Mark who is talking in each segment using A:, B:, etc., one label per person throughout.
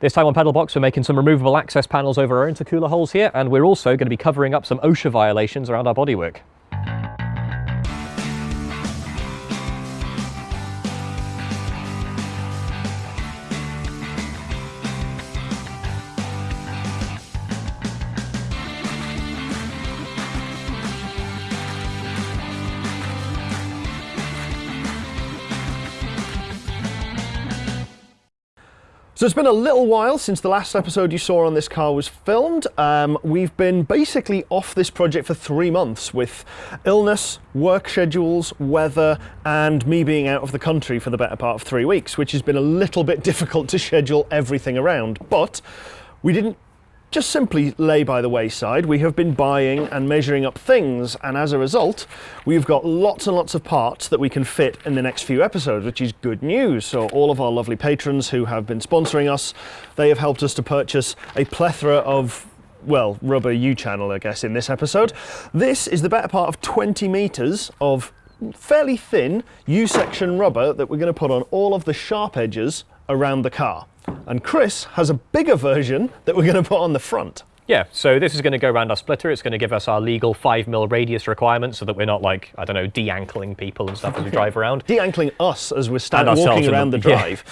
A: This time on Pedalbox, we're making some removable access panels over our intercooler holes here, and we're also going to be covering up some OSHA violations around our bodywork.
B: So it's been a little while since the last episode you saw on this car was filmed. Um, we've been basically off this project for three months with illness, work schedules, weather, and me being out of the country for the better part of three weeks, which has been a little bit difficult to schedule everything around. But we didn't just simply lay by the wayside. We have been buying and measuring up things, and as a result, we've got lots and lots of parts that we can fit in the next few episodes, which is good news. So all of our lovely patrons who have been sponsoring us, they have helped us to purchase a plethora of well, rubber U-channel, I guess, in this episode. This is the better part of 20 meters of fairly thin U-section rubber that we're going to put on all of the sharp edges around the car. And Chris has a bigger version that we're going to put on the front.
A: Yeah, so this is going to go around our splitter. It's going to give us our legal 5 mil radius requirement so that we're not like, I don't know, de-ankling people and stuff as we drive around.
B: De-ankling us as we're standing walking around the, the drive.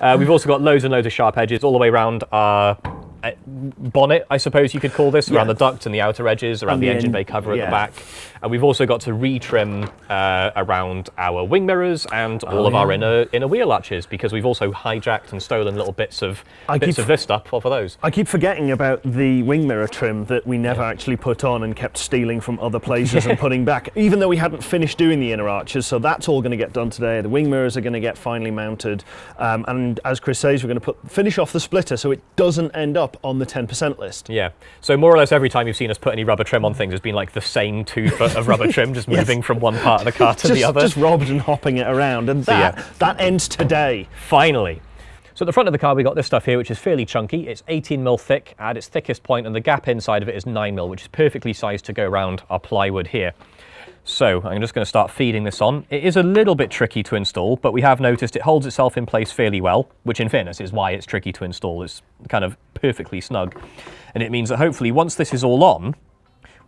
A: Yeah. Uh, we've also got loads and loads of sharp edges all the way around our uh, bonnet, I suppose you could call this, around yeah. the duct and the outer edges, around the, the, engine bay cover yeah. at the back. And we've also got to retrim uh, around our wing mirrors and all oh, of yeah. our inner inner wheel arches because we've also hijacked and stolen little bits of I bits of this stuff off of those.
B: I keep forgetting about the wing mirror trim that we never actually put on and kept stealing from other places and putting back, even though we hadn't finished doing the inner arches. So that's all going to get done today. The wing mirrors are going to get finally mounted, um, and as Chris says, we're going to put finish off the splitter so it doesn't end up on the 10% list.
A: Yeah. So more or less every time you've seen us put any rubber trim on things, it's been like the same two foot of rubber trim, just yes. moving from one part of the car to
B: just,
A: the other.
B: Just robbed and hopping it around, and so that, yeah. that ends today.
A: Finally. So at the front of the car, we got this stuff here, which is fairly chunky. It's 18 mil thick at its thickest point, and the gap inside of it is 9 mil, which is perfectly sized to go around our plywood here. So I'm just going to start feeding this on. It is a little bit tricky to install, but we have noticed it holds itself in place fairly well, which in fairness is why it's tricky to install. It's kind of perfectly snug. And it means that hopefully once this is all on,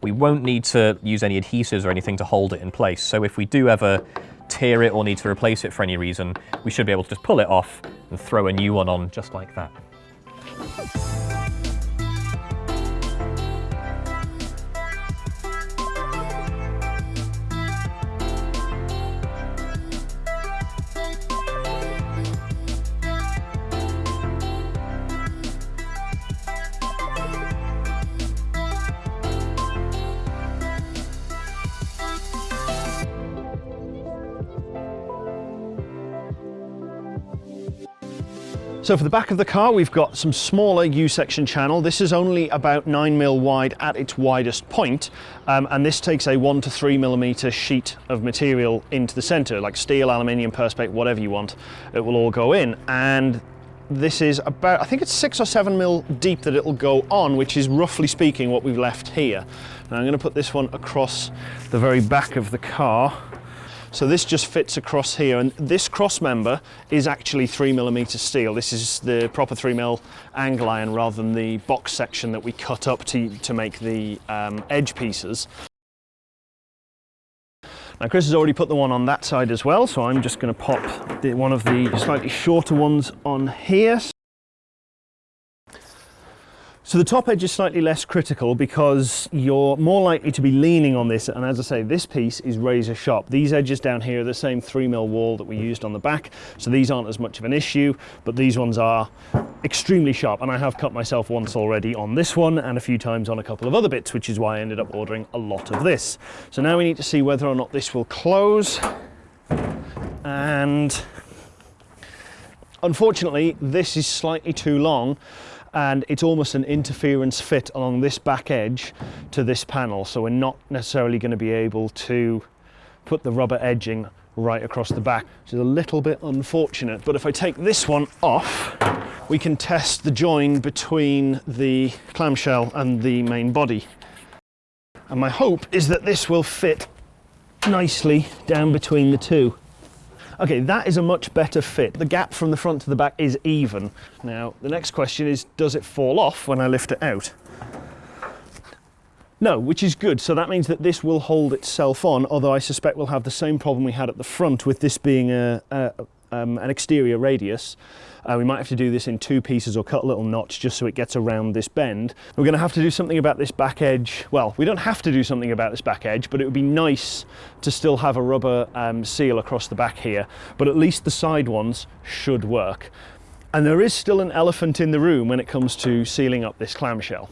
A: we won't need to use any adhesives or anything to hold it in place. So if we do ever tear it or need to replace it for any reason, we should be able to just pull it off and throw a new one on just like that.
B: So for the back of the car, we've got some smaller U-section channel. This is only about nine mil wide at its widest point, um, and this takes a one to three millimeter sheet of material into the center, like steel, aluminium, perspex, whatever you want. It will all go in. And this is about, I think it's six or seven mil deep that it'll go on, which is roughly speaking what we've left here. Now I'm gonna put this one across the very back of the car. So this just fits across here and this cross member is actually three millimeter steel. This is the proper three mil angle iron rather than the box section that we cut up to, to make the um, edge pieces. Now Chris has already put the one on that side as well, so I'm just going to pop the, one of the slightly shorter ones on here. So the top edge is slightly less critical because you're more likely to be leaning on this. And as I say this piece is razor sharp. These edges down here are the same 3mm wall that we used on the back. So these aren't as much of an issue but these ones are extremely sharp. And I have cut myself once already on this one and a few times on a couple of other bits which is why I ended up ordering a lot of this. So now we need to see whether or not this will close. And unfortunately this is slightly too long and it's almost an interference fit along this back edge to this panel. So we're not necessarily going to be able to put the rubber edging right across the back which is a little bit unfortunate. But if I take this one off we can test the join between the clamshell and the main body. And my hope is that this will fit nicely down between the two Okay, that is a much better fit. The gap from the front to the back is even. Now, the next question is, does it fall off when I lift it out? No, which is good. So that means that this will hold itself on, although I suspect we'll have the same problem we had at the front with this being a, a um, an exterior radius. Uh, we might have to do this in two pieces or cut a little notch just so it gets around this bend. We're going to have to do something about this back edge. Well, we don't have to do something about this back edge, but it would be nice to still have a rubber um, seal across the back here, but at least the side ones should work. And there is still an elephant in the room when it comes to sealing up this clamshell.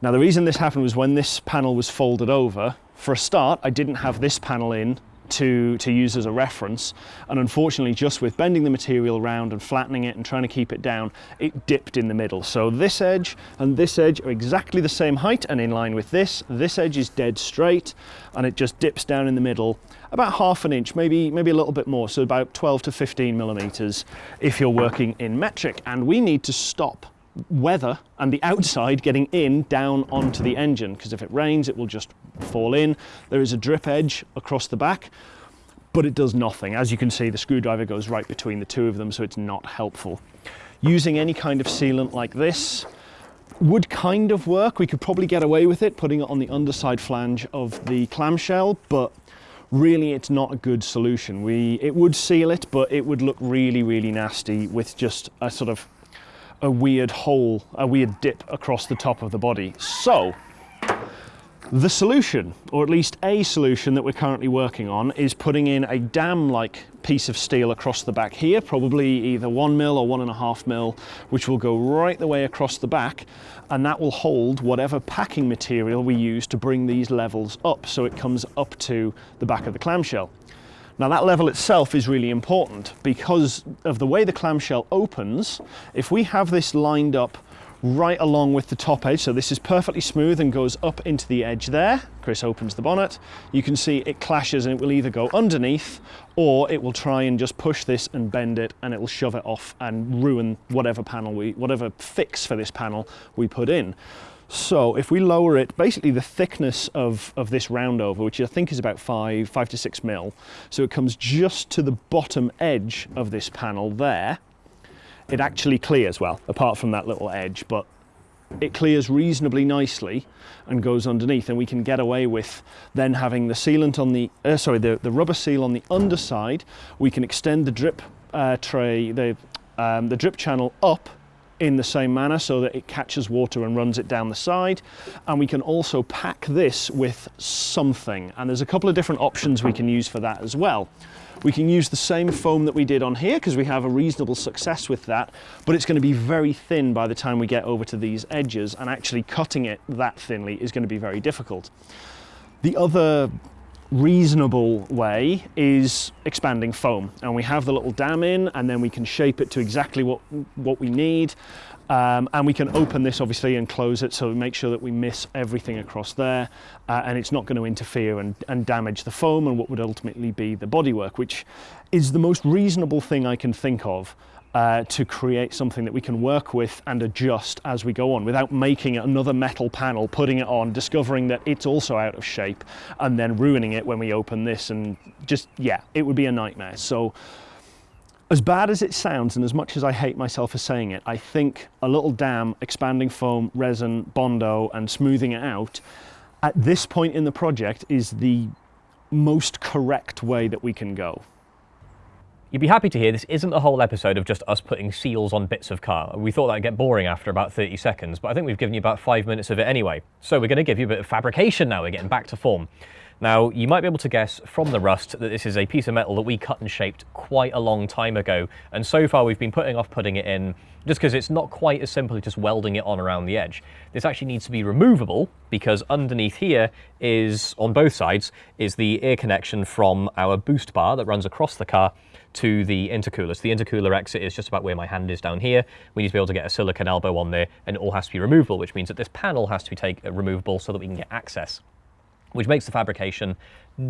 B: Now the reason this happened was when this panel was folded over, for a start I didn't have this panel in to, to use as a reference. And unfortunately, just with bending the material around and flattening it and trying to keep it down, it dipped in the middle. So this edge and this edge are exactly the same height and in line with this. This edge is dead straight and it just dips down in the middle about half an inch, maybe, maybe a little bit more. So about 12 to 15 millimeters if you're working in metric. And we need to stop weather and the outside getting in down onto the engine because if it rains it will just fall in. There is a drip edge across the back but it does nothing. As you can see the screwdriver goes right between the two of them so it's not helpful. Using any kind of sealant like this would kind of work. We could probably get away with it putting it on the underside flange of the clamshell but really it's not a good solution. We, it would seal it but it would look really really nasty with just a sort of a weird hole, a weird dip across the top of the body. So, the solution, or at least a solution that we're currently working on, is putting in a dam-like piece of steel across the back here, probably either one mil or one and a half mil, which will go right the way across the back, and that will hold whatever packing material we use to bring these levels up, so it comes up to the back of the clamshell. Now that level itself is really important because of the way the clamshell opens. If we have this lined up right along with the top edge, so this is perfectly smooth and goes up into the edge there. Chris opens the bonnet. You can see it clashes and it will either go underneath or it will try and just push this and bend it and it will shove it off and ruin whatever panel we, whatever fix for this panel we put in. So if we lower it, basically the thickness of, of this roundover, which I think is about five, five to six mil, so it comes just to the bottom edge of this panel there, it actually clears, well, apart from that little edge, but it clears reasonably nicely and goes underneath and we can get away with then having the sealant on the, uh, sorry, the, the rubber seal on the underside. We can extend the drip uh, tray, the, um, the drip channel up in the same manner so that it catches water and runs it down the side. And we can also pack this with something. And there's a couple of different options we can use for that as well. We can use the same foam that we did on here because we have a reasonable success with that, but it's going to be very thin by the time we get over to these edges and actually cutting it that thinly is going to be very difficult. The other reasonable way is expanding foam. And we have the little dam in and then we can shape it to exactly what what we need. Um, and we can open this obviously and close it so we make sure that we miss everything across there uh, and it's not going to interfere and, and damage the foam and what would ultimately be the bodywork which is the most reasonable thing I can think of uh, to create something that we can work with and adjust as we go on without making another metal panel, putting it on, discovering that it's also out of shape and then ruining it when we open this and just, yeah, it would be a nightmare. So as bad as it sounds and as much as I hate myself for saying it, I think a little dam, expanding foam, resin, Bondo and smoothing it out at this point in the project is the most correct way that we can go.
A: You'd be happy to hear this isn't the whole episode of just us putting seals on bits of car. We thought that'd get boring after about 30 seconds, but I think we've given you about five minutes of it anyway. So we're going to give you a bit of fabrication now, we're getting back to form. Now, you might be able to guess from the rust that this is a piece of metal that we cut and shaped quite a long time ago, and so far we've been putting off putting it in just because it's not quite as simple as just welding it on around the edge. This actually needs to be removable because underneath here is, on both sides, is the air connection from our boost bar that runs across the car to the intercooler. So the intercooler exit is just about where my hand is down here. We need to be able to get a silicon elbow on there and it all has to be removable, which means that this panel has to be take, uh, removable so that we can get access, which makes the fabrication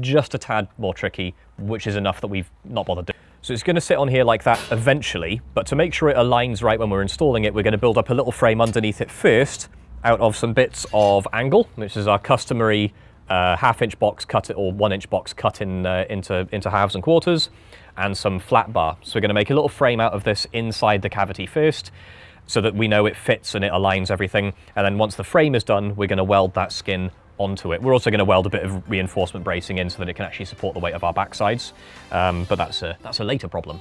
A: just a tad more tricky, which is enough that we've not bothered doing. So it's going to sit on here like that eventually, but to make sure it aligns right when we're installing it, we're going to build up a little frame underneath it first out of some bits of angle, which is our customary a half inch box cut it or one inch box cut in uh, into into halves and quarters, and some flat bar. So we're going to make a little frame out of this inside the cavity first, so that we know it fits and it aligns everything. And then once the frame is done, we're going to weld that skin onto it. We're also going to weld a bit of reinforcement bracing in so that it can actually support the weight of our backsides. Um, but that's a, that's a later problem.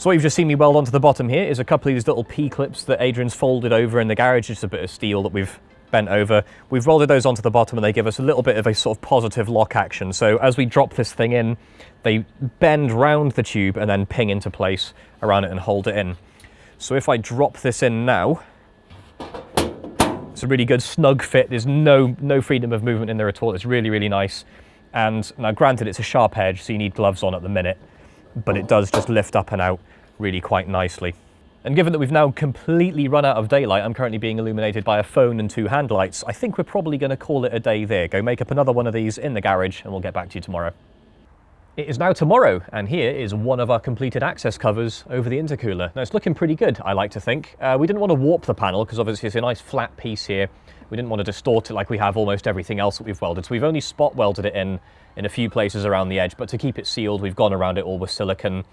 A: So what you've just seen me weld onto the bottom here is a couple of these little P-clips that Adrian's folded over in the garage, just a bit of steel that we've bent over. We've welded those onto the bottom and they give us a little bit of a sort of positive lock action. So as we drop this thing in, they bend round the tube and then ping into place around it and hold it in. So if I drop this in now, it's a really good snug fit. There's no, no freedom of movement in there at all. It's really, really nice. And now granted, it's a sharp edge, so you need gloves on at the minute but it does just lift up and out really quite nicely. And given that we've now completely run out of daylight, I'm currently being illuminated by a phone and two hand lights, I think we're probably going to call it a day there. Go make up another one of these in the garage and we'll get back to you tomorrow. It is now tomorrow, and here is one of our completed access covers over the intercooler. Now, it's looking pretty good, I like to think. Uh, we didn't want to warp the panel, because obviously it's a nice flat piece here. We didn't want to distort it like we have almost everything else that we've welded, so we've only spot welded it in in a few places around the edge, but to keep it sealed, we've gone around it all with silicon and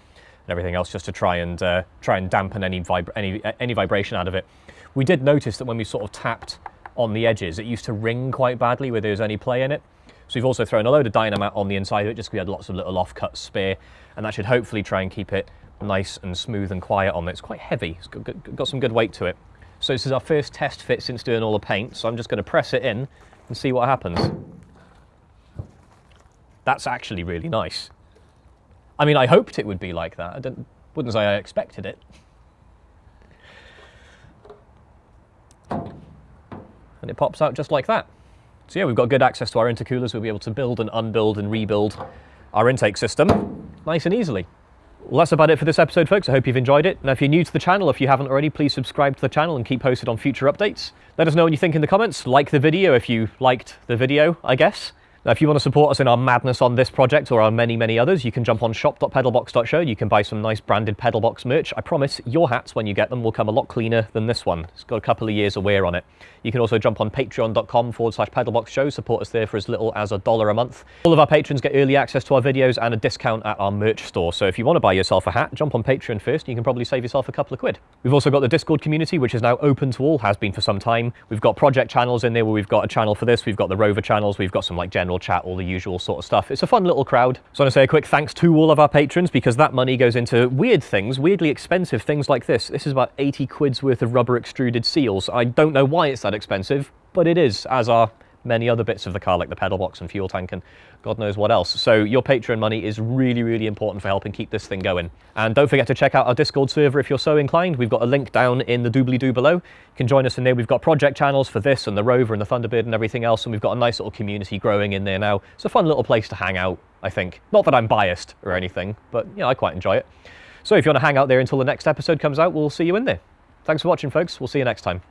A: everything else just to try and uh, try and dampen any, vib any, any vibration out of it. We did notice that when we sort of tapped on the edges, it used to ring quite badly where there was any play in it. So we've also thrown a load of Dynamat on the inside of it just because we had lots of little off-cut spare, and that should hopefully try and keep it nice and smooth and quiet on it. It's quite heavy, it's got, got some good weight to it. So this is our first test fit since doing all the paint, so I'm just going to press it in and see what happens. That's actually really nice. I mean, I hoped it would be like that. I wouldn't say I expected it. And it pops out just like that. So yeah, we've got good access to our intercoolers. We'll be able to build and unbuild and rebuild our intake system nice and easily. Well, that's about it for this episode, folks. I hope you've enjoyed it. Now, if you're new to the channel, if you haven't already, please subscribe to the channel and keep posted on future updates. Let us know what you think in the comments. Like the video if you liked the video, I guess. Now, if you want to support us in our madness on this project or our many, many others, you can jump on shop.pedalbox.show. You can buy some nice branded Pedalbox merch. I promise your hats, when you get them, will come a lot cleaner than this one. It's got a couple of years of wear on it. You can also jump on patreon.com forward slash pedalbox show, support us there for as little as a dollar a month. All of our patrons get early access to our videos and a discount at our merch store. So if you want to buy yourself a hat, jump on Patreon first. You can probably save yourself a couple of quid. We've also got the Discord community, which is now open to all, has been for some time. We've got project channels in there where we've got a channel for this. We've got the Rover channels. We've got some like general chat, all the usual sort of stuff. It's a fun little crowd. So I want to say a quick thanks to all of our patrons because that money goes into weird things, weirdly expensive things like this. This is about 80 quid's worth of rubber extruded seals. I don't know why it's that expensive, but it is, as are many other bits of the car like the pedal box and fuel tank and God knows what else. So your Patreon money is really, really important for helping keep this thing going. And don't forget to check out our Discord server if you're so inclined. We've got a link down in the doobly-doo below. You can join us in there. We've got project channels for this and the Rover and the Thunderbird and everything else. And we've got a nice little community growing in there now. It's a fun little place to hang out, I think. Not that I'm biased or anything, but you know, I quite enjoy it. So if you want to hang out there until the next episode comes out, we'll see you in there. Thanks for watching, folks. We'll see you next time.